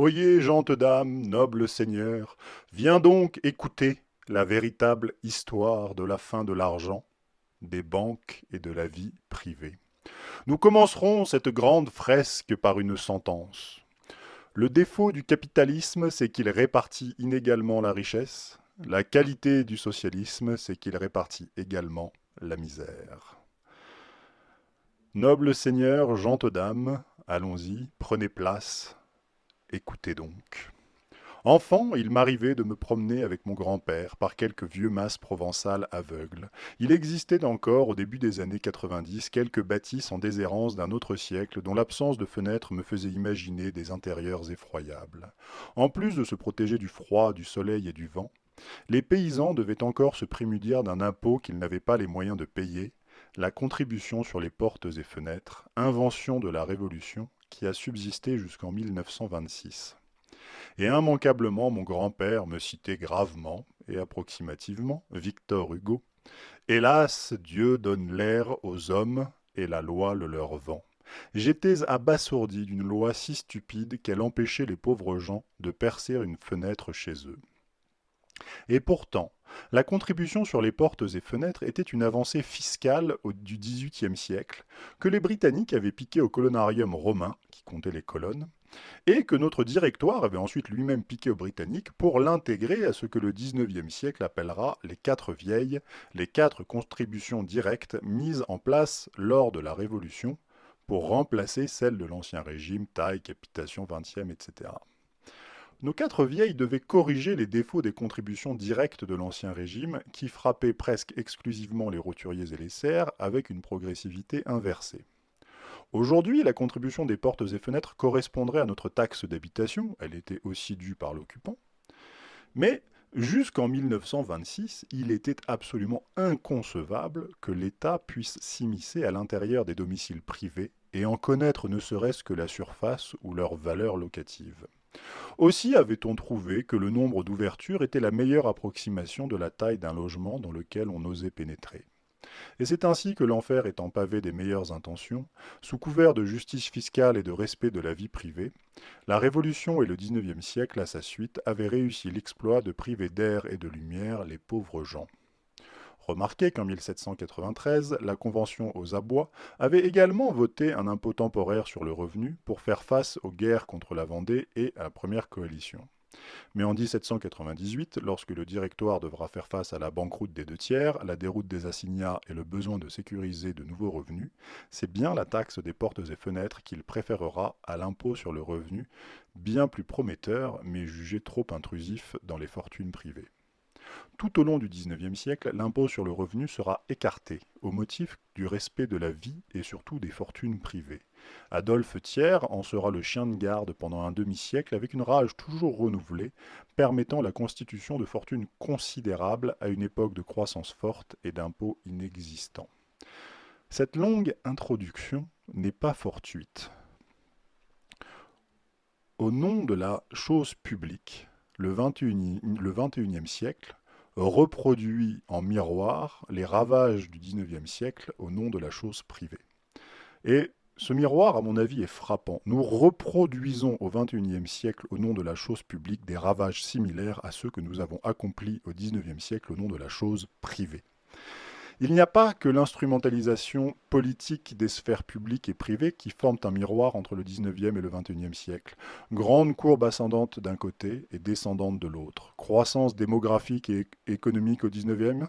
Oyez, gentes dames, nobles seigneurs, viens donc écouter la véritable histoire de la fin de l'argent, des banques et de la vie privée. Nous commencerons cette grande fresque par une sentence. Le défaut du capitalisme, c'est qu'il répartit inégalement la richesse. La qualité du socialisme, c'est qu'il répartit également la misère. Nobles seigneurs, gentes dames, allons-y, prenez place, écoutez donc. Enfant, il m'arrivait de me promener avec mon grand-père par quelques vieux masses provençales aveugles. Il existait encore, au début des années 90, quelques bâtisses en déshérence d'un autre siècle dont l'absence de fenêtres me faisait imaginer des intérieurs effroyables. En plus de se protéger du froid, du soleil et du vent, les paysans devaient encore se prémudir d'un impôt qu'ils n'avaient pas les moyens de payer, la contribution sur les portes et fenêtres, invention de la Révolution qui a subsisté jusqu'en 1926 et immanquablement mon grand-père me citait gravement et approximativement Victor Hugo. Hélas, Dieu donne l'air aux hommes et la loi le leur vend. J'étais abasourdi d'une loi si stupide qu'elle empêchait les pauvres gens de percer une fenêtre chez eux. Et pourtant, la contribution sur les portes et fenêtres était une avancée fiscale du XVIIIe siècle que les Britanniques avaient piqué au colonarium romain, qui comptait les colonnes, et que notre directoire avait ensuite lui-même piqué aux Britanniques pour l'intégrer à ce que le XIXe siècle appellera les quatre vieilles, les quatre contributions directes mises en place lors de la Révolution pour remplacer celles de l'Ancien Régime, taille, capitation, vingtième, etc. Nos quatre vieilles devaient corriger les défauts des contributions directes de l'Ancien Régime qui frappaient presque exclusivement les roturiers et les serfs avec une progressivité inversée. Aujourd'hui, la contribution des portes et fenêtres correspondrait à notre taxe d'habitation, elle était aussi due par l'occupant, mais jusqu'en 1926, il était absolument inconcevable que l'État puisse s'immiscer à l'intérieur des domiciles privés et en connaître ne serait-ce que la surface ou leur valeur locative. Aussi avait-on trouvé que le nombre d'ouvertures était la meilleure approximation de la taille d'un logement dans lequel on osait pénétrer. Et c'est ainsi que l'enfer étant pavé des meilleures intentions, sous couvert de justice fiscale et de respect de la vie privée, la Révolution et le XIXe siècle à sa suite avaient réussi l'exploit de priver d'air et de lumière les pauvres gens. Remarquez qu'en 1793, la Convention aux abois avait également voté un impôt temporaire sur le revenu pour faire face aux guerres contre la Vendée et à la Première Coalition. Mais en 1798, lorsque le directoire devra faire face à la banqueroute des deux tiers, la déroute des assignats et le besoin de sécuriser de nouveaux revenus, c'est bien la taxe des portes et fenêtres qu'il préférera à l'impôt sur le revenu, bien plus prometteur, mais jugé trop intrusif dans les fortunes privées. Tout au long du XIXe siècle, l'impôt sur le revenu sera écarté, au motif du respect de la vie et surtout des fortunes privées. Adolphe Thiers en sera le chien de garde pendant un demi-siècle avec une rage toujours renouvelée, permettant la constitution de fortunes considérables à une époque de croissance forte et d'impôts inexistants. Cette longue introduction n'est pas fortuite. Au nom de la chose publique, le XXIe siècle reproduit en miroir les ravages du XIXe siècle au nom de la chose privée. Et ce miroir, à mon avis, est frappant. Nous reproduisons au XXIe siècle, au nom de la chose publique, des ravages similaires à ceux que nous avons accomplis au XIXe siècle au nom de la chose privée. Il n'y a pas que l'instrumentalisation politique des sphères publiques et privées qui forment un miroir entre le XIXe et le XXIe siècle. Grande courbe ascendante d'un côté et descendante de l'autre. Croissance démographique et économique au XIXe,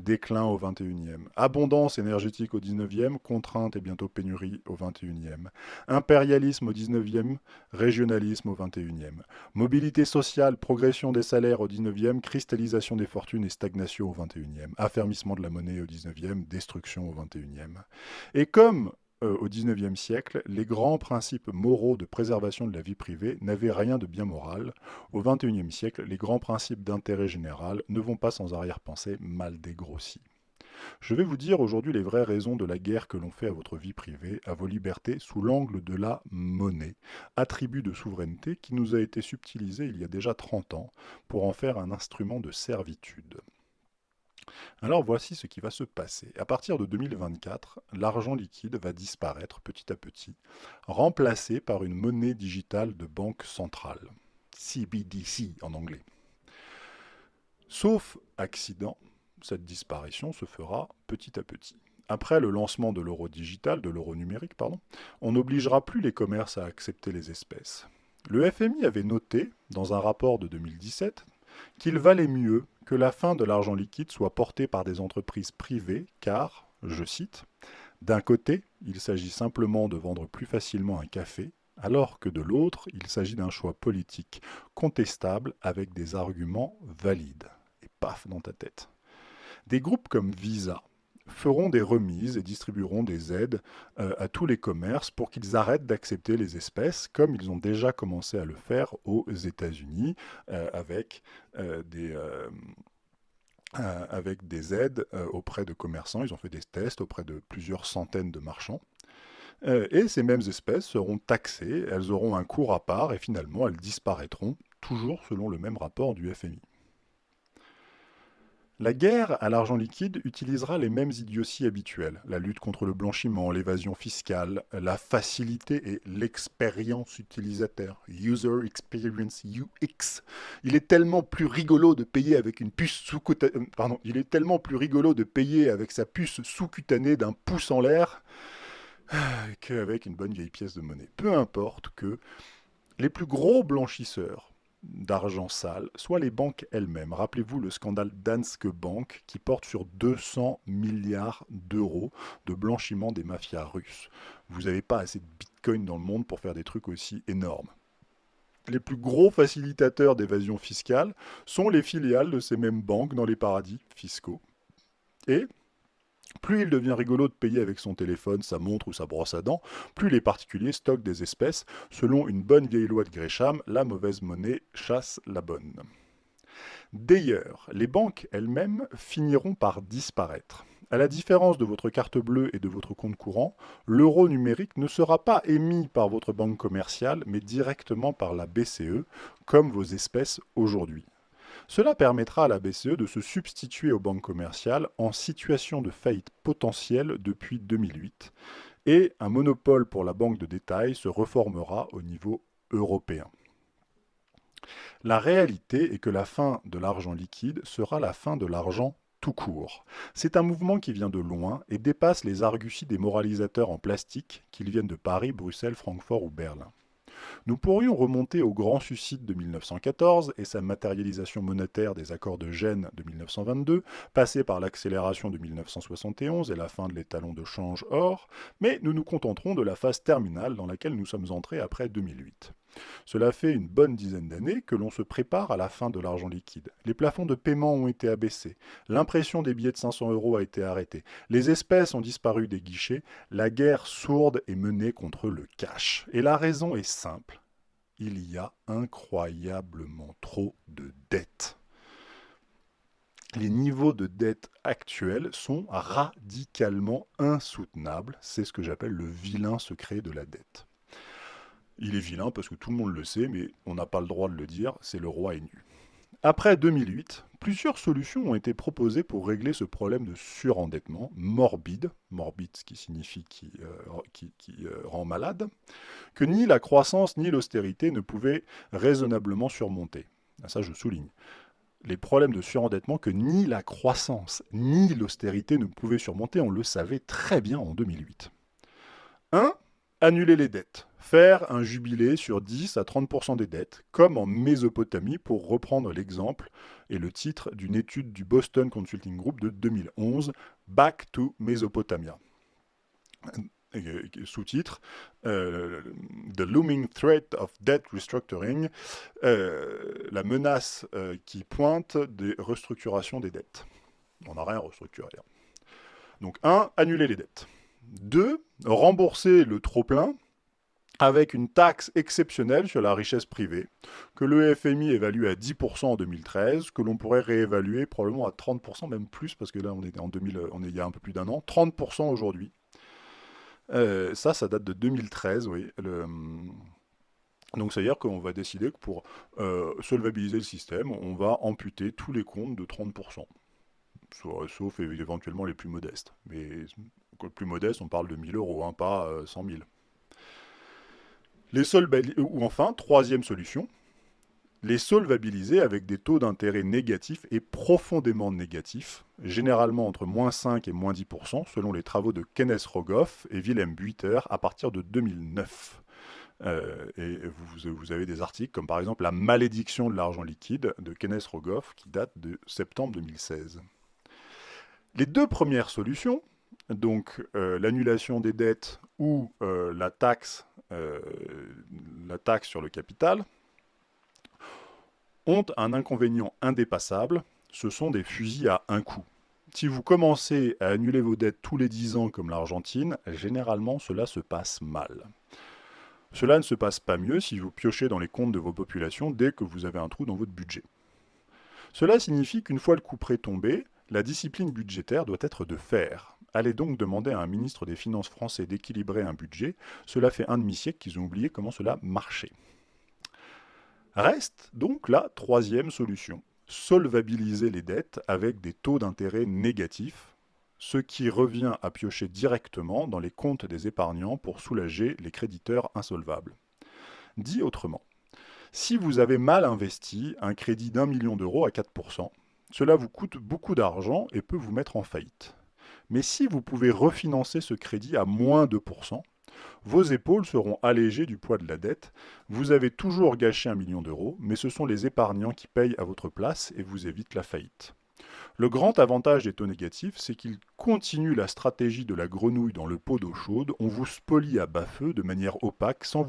déclin au XXIe. Abondance énergétique au XIXe, contrainte et bientôt pénurie au XXIe. Impérialisme au XIXe, régionalisme au XXIe. Mobilité sociale, progression des salaires au XIXe, cristallisation des fortunes et stagnation au XXIe. Affermissement de la monnaie au XIXe, destruction au XXIe. Et comme euh, au XIXe siècle, les grands principes moraux de préservation de la vie privée n'avaient rien de bien moral. Au XXIe siècle, les grands principes d'intérêt général ne vont pas sans arrière-pensée mal dégrossis. Je vais vous dire aujourd'hui les vraies raisons de la guerre que l'on fait à votre vie privée, à vos libertés, sous l'angle de la monnaie, attribut de souveraineté qui nous a été subtilisé il y a déjà 30 ans pour en faire un instrument de servitude. Alors voici ce qui va se passer. À partir de 2024, l'argent liquide va disparaître petit à petit, remplacé par une monnaie digitale de banque centrale, CBDC en anglais. Sauf accident, cette disparition se fera petit à petit. Après le lancement de l'euro digital, de l'euro numérique, pardon, on n'obligera plus les commerces à accepter les espèces. Le FMI avait noté, dans un rapport de 2017, qu'il valait mieux que la fin de l'argent liquide soit portée par des entreprises privées, car, je cite, d'un côté, il s'agit simplement de vendre plus facilement un café, alors que de l'autre, il s'agit d'un choix politique contestable avec des arguments valides. Et paf dans ta tête. Des groupes comme Visa feront des remises et distribueront des aides euh, à tous les commerces pour qu'ils arrêtent d'accepter les espèces, comme ils ont déjà commencé à le faire aux États-Unis euh, avec, euh, des, avec des aides auprès de commerçants. Ils ont fait des tests auprès de plusieurs centaines de marchands. et ces mêmes espèces seront taxées, elles auront un cours à part et finalement elles disparaîtront, toujours selon le même rapport du FMI. La guerre à l'argent liquide utilisera les mêmes idioties habituelles. La lutte contre le blanchiment, l'évasion fiscale, la facilité et l'expérience utilisateur. User Experience UX. Il est tellement plus rigolo de payer avec. Euh, il est tellement plus rigolo de payer avec sa puce sous-cutanée d'un pouce en l'air qu'avec une bonne vieille pièce de monnaie. Peu importe que les plus gros blanchisseurs d'argent sale, soit les banques elles-mêmes. Rappelez-vous le scandale Danske Bank qui porte sur 200 milliards d'euros de blanchiment des mafias russes. Vous n'avez pas assez de bitcoin dans le monde pour faire des trucs aussi énormes. Les plus gros facilitateurs d'évasion fiscale sont les filiales de ces mêmes banques dans les paradis fiscaux. Et plus il devient rigolo de payer avec son téléphone, sa montre ou sa brosse à dents, plus les particuliers stockent des espèces. Selon une bonne vieille loi de Gresham, la mauvaise monnaie chasse la bonne. D'ailleurs, les banques elles-mêmes finiront par disparaître. À la différence de votre carte bleue et de votre compte courant, l'euro numérique ne sera pas émis par votre banque commerciale, mais directement par la BCE, comme vos espèces aujourd'hui. Cela permettra à la BCE de se substituer aux banques commerciales en situation de faillite potentielle depuis 2008 et un monopole pour la banque de détail se reformera au niveau européen. La réalité est que la fin de l'argent liquide sera la fin de l'argent tout court. C'est un mouvement qui vient de loin et dépasse les arguties des moralisateurs en plastique, qu'ils viennent de Paris, Bruxelles, Francfort ou Berlin. Nous pourrions remonter au grand suicide de 1914 et sa matérialisation monétaire des accords de Gênes de 1922, passer par l'accélération de 1971 et la fin de l'étalon de change or, mais nous nous contenterons de la phase terminale dans laquelle nous sommes entrés après 2008. Cela fait une bonne dizaine d'années que l'on se prépare à la fin de l'argent liquide. Les plafonds de paiement ont été abaissés, l'impression des billets de 500 euros a été arrêtée, les espèces ont disparu des guichets, la guerre sourde est menée contre le cash. Et la raison est simple, il y a incroyablement trop de dettes. Les niveaux de dette actuels sont radicalement insoutenables. C'est ce que j'appelle le vilain secret de la dette. Il est vilain parce que tout le monde le sait, mais on n'a pas le droit de le dire, c'est le roi est nu. Après 2008, plusieurs solutions ont été proposées pour régler ce problème de surendettement morbide, morbide ce qui signifie qui, euh, euh, rend malade, que ni la croissance ni l'austérité ne pouvaient raisonnablement surmonter. Ah, ça je souligne. Les problèmes de surendettement que ni la croissance ni l'austérité ne pouvaient surmonter, on le savait très bien en 2008. 1 annuler les dettes, faire un jubilé sur 10 à 30% des dettes, comme en Mésopotamie, pour reprendre l'exemple et le titre d'une étude du Boston Consulting Group de 2011, Back to Mesopotamia. Sous-titre euh, The Looming Threat of Debt Restructuring, euh, la menace euh, qui pointe des restructurations des dettes. On n'a rien restructuré. Donc, 1. Annuler les dettes. 2. Rembourser le trop-plein avec une taxe exceptionnelle sur la richesse privée, que le FMI évalue à 10% en 2013, que l'on pourrait réévaluer probablement à 30%, même plus, parce que là on est en 2000, on est il y a un peu plus d'un an, 30% aujourd'hui. Euh, ça, ça date de 2013, oui. donc, c'est-à-dire qu'on va décider que pour euh, solvabiliser le système, on va amputer tous les comptes de 30%. sauf éventuellement les plus modestes. Mais les plus modestes, on parle de 1000 euros, hein, pas 100 000. Les ou enfin, troisième solution, les solvabiliser avec des taux d'intérêt négatifs et profondément négatifs, généralement entre moins 5 et moins 10%, selon les travaux de Kenneth Rogoff et Willem Buiter à partir de 2009. Euh, et vous, avez des articles comme par exemple La malédiction de l'argent liquide de Kenneth Rogoff qui date de septembre 2016. Les deux premières solutions, donc euh, l'annulation des dettes ou euh, la, taxe, la taxe sur le capital, ont un inconvénient indépassable, ce sont des fusils à un coup. Si vous commencez à annuler vos dettes tous les 10 ans comme l'Argentine, généralement cela se passe mal. Cela ne se passe pas mieux si vous piochez dans les comptes de vos populations dès que vous avez un trou dans votre budget. Cela signifie qu'une fois le coup près tombé, la discipline budgétaire doit être de fer. Allez donc demander à un ministre des Finances français d'équilibrer un budget, cela fait un demi-siècle qu'ils ont oublié comment cela marchait. Reste donc la troisième solution, solvabiliser les dettes avec des taux d'intérêt négatifs, ce qui revient à piocher directement dans les comptes des épargnants pour soulager les créditeurs insolvables. Dit autrement, si vous avez mal investi un crédit d'un million d'euros à 4%, cela vous coûte beaucoup d'argent et peut vous mettre en faillite. Mais si vous pouvez refinancer ce crédit à moins 2%, vos épaules seront allégées du poids de la dette. Vous avez toujours gâché un million d'euros, mais ce sont les épargnants qui payent à votre place et vous évitent la faillite. Le grand avantage des taux négatifs, c'est qu'ils continuent la stratégie de la grenouille dans le pot d'eau chaude. On vous spolie à bas feu de manière opaque sans,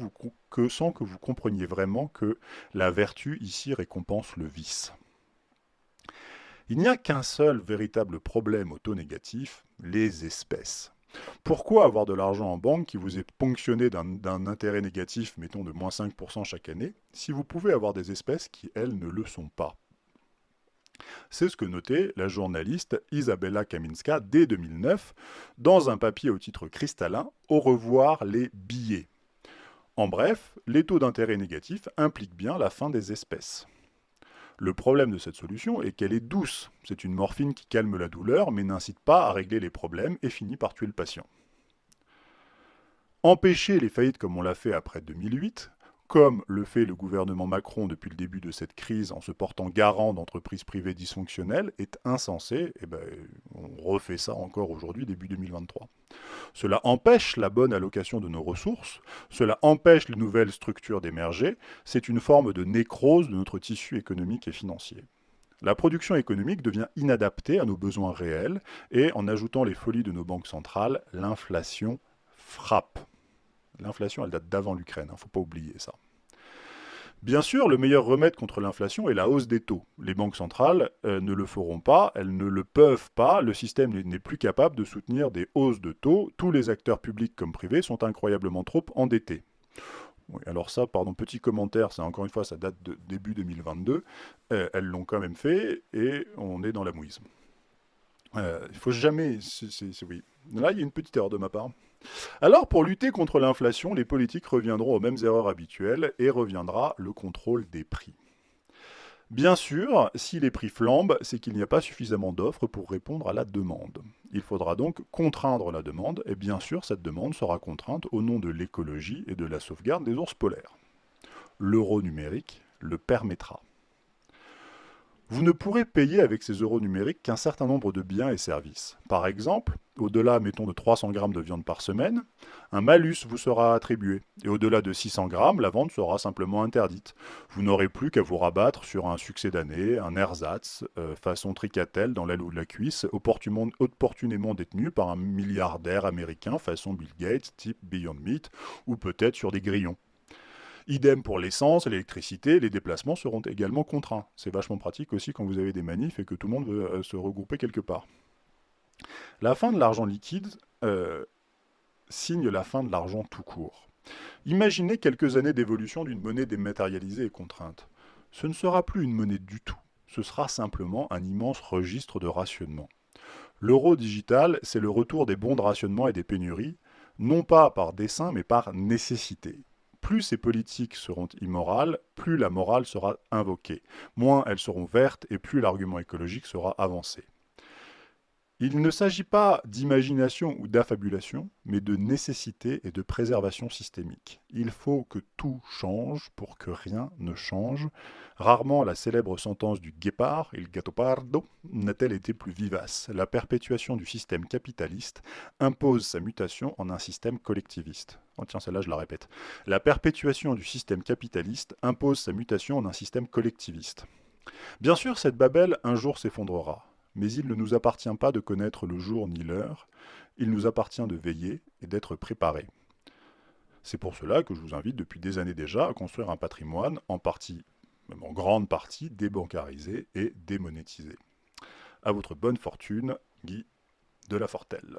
que, sans que vous compreniez vraiment que la vertu ici récompense le vice. Il n'y a qu'un seul véritable problème au taux négatif, les espèces. Pourquoi avoir de l'argent en banque qui vous est ponctionné d'un intérêt négatif, mettons de moins 5% chaque année, si vous pouvez avoir des espèces qui, elles, ne le sont pas? C'est ce que notait la journaliste Isabella Kaminska dès 2009 dans un papier au titre cristallin Au revoir les billets. En bref, les taux d'intérêt négatifs impliquent bien la fin des espèces. Le problème de cette solution est qu'elle est douce. C'est une morphine qui calme la douleur mais n'incite pas à régler les problèmes et finit par tuer le patient. Empêcher les faillites comme on l'a fait après 2008 comme le fait le gouvernement Macron depuis le début de cette crise en se portant garant d'entreprises privées dysfonctionnelles, est insensé. Et ben, on refait ça encore aujourd'hui, début 2023. Cela empêche la bonne allocation de nos ressources, cela empêche les nouvelles structures d'émerger, c'est une forme de nécrose de notre tissu économique et financier. La production économique devient inadaptée à nos besoins réels et en ajoutant les folies de nos banques centrales, l'inflation frappe. L'inflation, elle date d'avant l'Ukraine, il hein, ne faut pas oublier ça. Bien sûr, le meilleur remède contre l'inflation est la hausse des taux. Les banques centrales euh, ne le feront pas, elles ne le peuvent pas, le système n'est plus capable de soutenir des hausses de taux, tous les acteurs publics comme privés sont incroyablement trop endettés. alors ça, pardon, petit commentaire, c'est encore une fois, ça date de début 2022, euh, elles l'ont quand même fait, et on est dans la mouise. Euh, il faut jamais... oui. Là, il y a une petite erreur de ma part. Alors, pour lutter contre l'inflation, les politiques reviendront aux mêmes erreurs habituelles et reviendra le contrôle des prix. Bien sûr, si les prix flambent, c'est qu'il n'y a pas suffisamment d'offres pour répondre à la demande. Il faudra donc contraindre la demande, et bien sûr, cette demande sera contrainte au nom de l'écologie et de la sauvegarde des ours polaires. L'euro numérique le permettra. Vous ne pourrez payer avec ces euros numériques qu'un certain nombre de biens et services. Par exemple, au-delà, mettons, de 300 grammes de viande par semaine, un malus vous sera attribué. Et au-delà de 600 grammes, la vente sera simplement interdite. Vous n'aurez plus qu'à vous rabattre sur un succès d'année, un ersatz, euh, façon tricatel dans l'aile ou de la cuisse, opportunément détenu par un milliardaire américain façon Bill Gates, type Beyond Meat, ou peut-être sur des grillons. Idem pour l'essence, l'électricité, les déplacements seront également contraints. C'est vachement pratique aussi quand vous avez des manifs et que tout le monde veut euh, se regrouper quelque part. La fin de l'argent liquide euh, signe la fin de l'argent tout court. Imaginez quelques années d'évolution d'une monnaie dématérialisée et contrainte. Ce ne sera plus une monnaie du tout, ce sera simplement un immense registre de rationnement. L'euro digital, c'est le retour des bons de rationnement et des pénuries, non pas par dessein, mais par nécessité plus ces politiques seront immorales, plus la morale sera invoquée. Moins elles seront vertes et plus l'argument écologique sera avancé. Il ne s'agit pas d'imagination ou d'affabulation, mais de nécessité et de préservation systémique. Il faut que tout change pour que rien ne change. Rarement la célèbre sentence du guépard, il gattopardo, n'a-t-elle été plus vivace. La perpétuation du système capitaliste impose sa mutation en un système collectiviste. Oh tiens, celle-là je la répète. La perpétuation du système capitaliste impose sa mutation en un système collectiviste. Bien sûr, cette Babel un jour s'effondrera. Mais il ne nous appartient pas de connaître le jour ni l'heure, il nous appartient de veiller et d'être préparés. C'est pour cela que je vous invite depuis des années déjà à construire un patrimoine en partie, même en grande partie, débancarisé et démonétisé. À votre bonne fortune, Guy de la Fortelle.